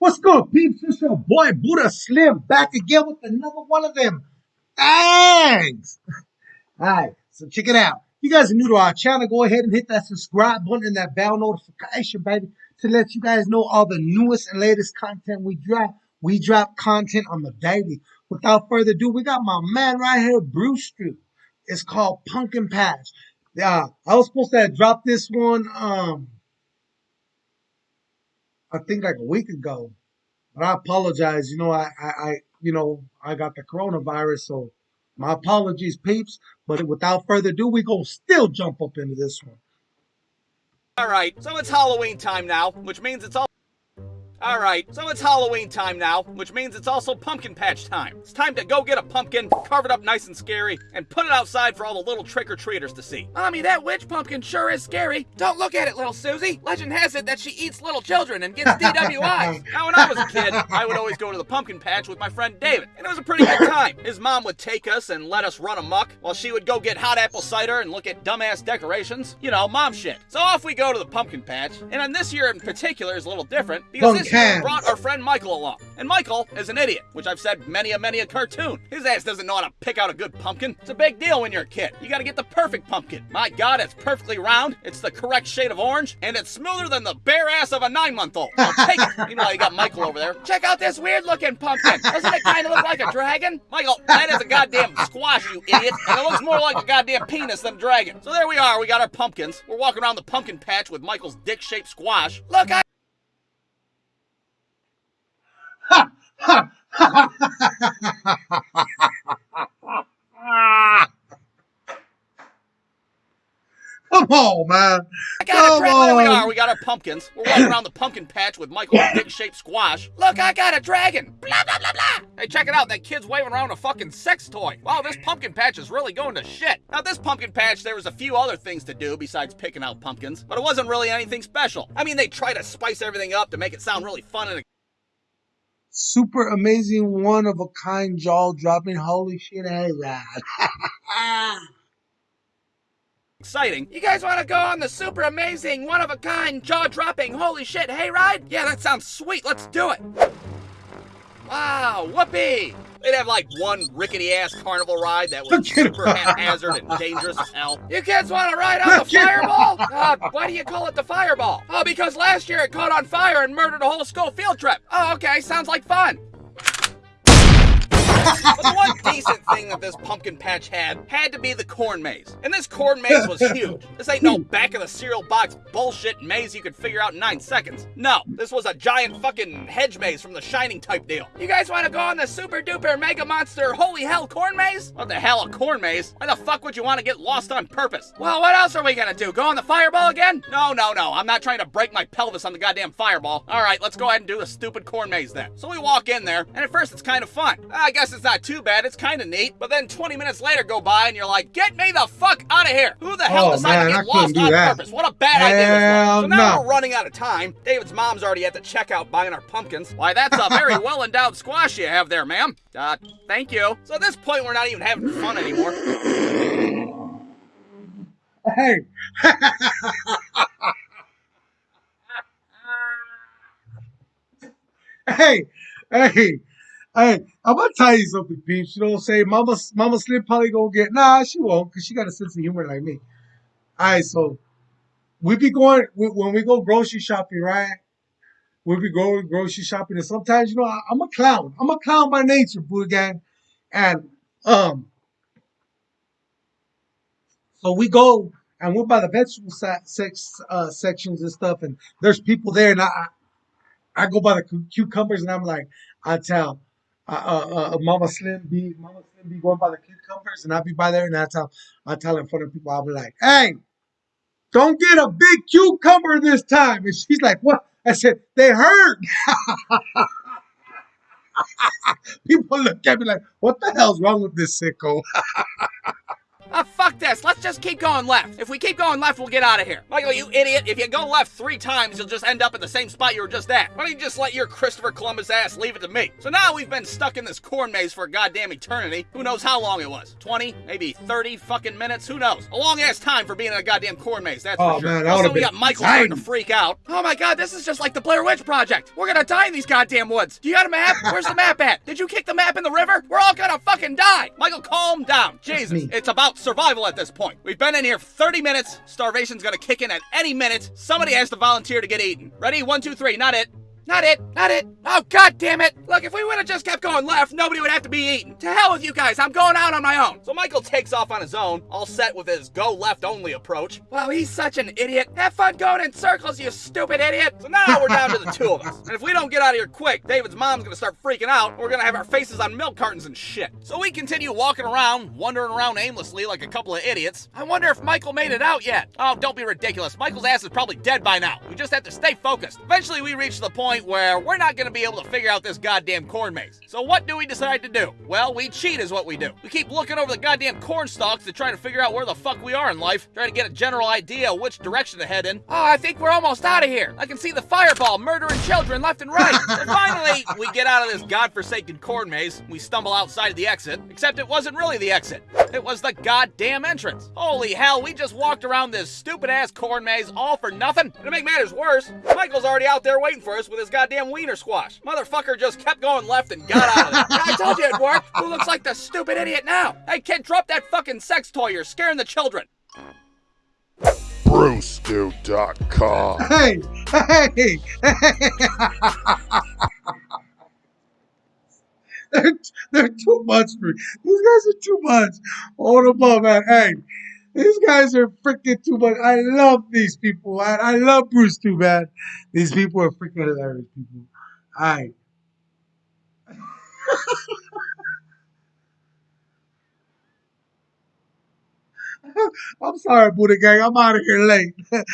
What's good, peeps? It's your boy Buddha Slim back again with another one of them. Thanks. All right, so check it out. If you guys are new to our channel, go ahead and hit that subscribe button and that bell notification, baby, to let you guys know all the newest and latest content we drop. We drop content on the daily. Without further ado, we got my man right here, Brewstew. It's called Pumpkin Patch. Yeah, I was supposed to drop this one. Um, I think like a week ago. But I apologize. You know, I, I, I, you know, I got the coronavirus, so my apologies, peeps. But without further ado, we gonna still jump up into this one. All right, so it's Halloween time now, which means it's all. Alright, so it's Halloween time now, which means it's also pumpkin patch time. It's time to go get a pumpkin, carve it up nice and scary, and put it outside for all the little trick-or-treaters to see. Mommy, that witch pumpkin sure is scary. Don't look at it, little Susie. Legend has it that she eats little children and gets DWIs. now, when I was a kid, I would always go to the pumpkin patch with my friend David, and it was a pretty good time. His mom would take us and let us run amok, while she would go get hot apple cider and look at dumbass decorations. You know, mom shit. So off we go to the pumpkin patch, and on this year in particular is a little different, because this year brought our friend Michael along. And Michael is an idiot, which I've said many a many a cartoon. His ass doesn't know how to pick out a good pumpkin. It's a big deal when you're a kid. You gotta get the perfect pumpkin. My god, it's perfectly round, it's the correct shade of orange, and it's smoother than the bare ass of a nine-month-old. Take it. You know, you got Michael over there. Check out this weird-looking pumpkin. Doesn't it kind of look like a dragon? Michael, that is a goddamn squash, you idiot. And it looks more like a goddamn penis than a dragon. So there we are. We got our pumpkins. We're walking around the pumpkin patch with Michael's dick-shaped squash. Look, I on, man. I got Come a There we are. We got our pumpkins. We're walking around the pumpkin patch with Michael's dick-shaped squash. Look, I got a dragon. Blah, blah, blah, blah. Hey, check it out. That kid's waving around a fucking sex toy. Wow, this pumpkin patch is really going to shit. Now, this pumpkin patch, there was a few other things to do besides picking out pumpkins, but it wasn't really anything special. I mean, they try to spice everything up to make it sound really fun and super amazing, one of a kind, jaw dropping. Holy shit, hey, lad. exciting. You guys want to go on the super amazing, one of a kind, jaw dropping, holy shit hayride? Yeah, that sounds sweet. Let's do it. Wow, whoopee! They'd have like one rickety ass carnival ride that was super haphazard and dangerous as hell. You kids want to ride on the fireball? Uh, why do you call it the fireball? Oh, because last year it caught on fire and murdered a whole school field trip. Oh, okay, sounds like fun but the one decent thing that this pumpkin patch had had to be the corn maze. And this corn maze was huge. This ain't no back of the cereal box bullshit maze you could figure out in nine seconds. No, this was a giant fucking hedge maze from the Shining type deal. You guys want to go on the super duper mega monster holy hell corn maze? What the hell, a corn maze? Why the fuck would you want to get lost on purpose? Well, what else are we gonna do? Go on the fireball again? No, no, no. I'm not trying to break my pelvis on the goddamn fireball. All right, let's go ahead and do the stupid corn maze then. So we walk in there, and at first it's kind of fun. I guess it's not too bad. It's kind of neat. But then 20 minutes later go by and you're like, get me the fuck out of here. Who the hell oh, decided man, to get lost on that. purpose? What a bad hell idea. So now no. we're running out of time. David's mom's already at the checkout buying our pumpkins. Why, that's a very well endowed squash you have there, ma'am. Uh, thank you. So at this point, we're not even having fun anymore. Hey. hey, hey, Hey, I'm gonna tell you something, peeps. You know what I'm saying? Mama, Mama Slim probably gonna get nah, she won't, cause she got a sense of humor like me. All right, so we be going when we go grocery shopping, right? We be going grocery shopping, and sometimes you know I, am a clown. I'm a clown by nature, boo gang, and um, so we go and we're by the vegetable sex uh, sections and stuff, and there's people there, and I I go by the cucumbers, and I'm like, I tell uh, uh, Mama Slim be Mama Slim be going by the cucumbers, and I'll be by there, and that's how I tell in front of people. I'll be like, "Hey, don't get a big cucumber this time." And she's like, "What?" I said, "They hurt." people look at me like, "What the hell's wrong with this sicko?" This. Let's just keep going left. If we keep going left, we'll get out of here. Michael, you idiot. If you go left three times, you'll just end up in the same spot you were just at. Why don't you just let your Christopher Columbus ass leave it to me? So now we've been stuck in this corn maze for a goddamn eternity. Who knows how long it was? 20, maybe 30 fucking minutes? Who knows? A long ass time for being in a goddamn corn maze, that's Oh, for sure. man, that also, we got Michael starting to freak out. Oh my god, this is just like the Blair Witch Project. We're gonna die in these goddamn woods. Do you got a map? Where's the map at? Did you kick the map in the river? We're all gonna fucking die. Michael, calm down. Jesus, it's about survival at this point. We've been in here 30 minutes. Starvation's gonna kick in at any minute. Somebody has to volunteer to get eaten. Ready? One, two, three. Not it. Not it, not it. Oh god damn it. Look, if we would have just kept going left, nobody would have to be eaten. To hell with you guys, I'm going out on my own. So Michael takes off on his own, all set with his go left only approach. Wow, he's such an idiot. Have fun going in circles, you stupid idiot. So now we're down to the two of us. And if we don't get out of here quick, David's mom's gonna start freaking out. We're gonna have our faces on milk cartons and shit. So we continue walking around, wandering around aimlessly like a couple of idiots. I wonder if Michael made it out yet. Oh, don't be ridiculous. Michael's ass is probably dead by now. We just have to stay focused. Eventually, we reach the point where we're not going to be able to figure out this goddamn corn maze. So, what do we decide to do? Well, we cheat, is what we do. We keep looking over the goddamn corn stalks to try to figure out where the fuck we are in life, trying to get a general idea which direction to head in. Oh, I think we're almost out of here. I can see the fireball murdering children left and right. And finally, we get out of this godforsaken corn maze. We stumble outside of the exit, except it wasn't really the exit. It was the goddamn entrance. Holy hell, we just walked around this stupid ass corn maze all for nothing. And to make matters worse, Michael's already out there waiting for us with his goddamn wiener squash. Motherfucker just kept going left and got out of there. I told you it worked. Who looks like the stupid idiot now? Hey kid, drop that fucking sex toy. You're scaring the children. Brewstew.com. Hey, hey, they're, they're too much for me. These guys are too much. Hold them up, man. Hey, these guys are freaking too much. I love these people, man. I love Brewstew, man. These people are freaking hilarious people. All right. I'm sorry, Buddha Gang. I'm out of here late.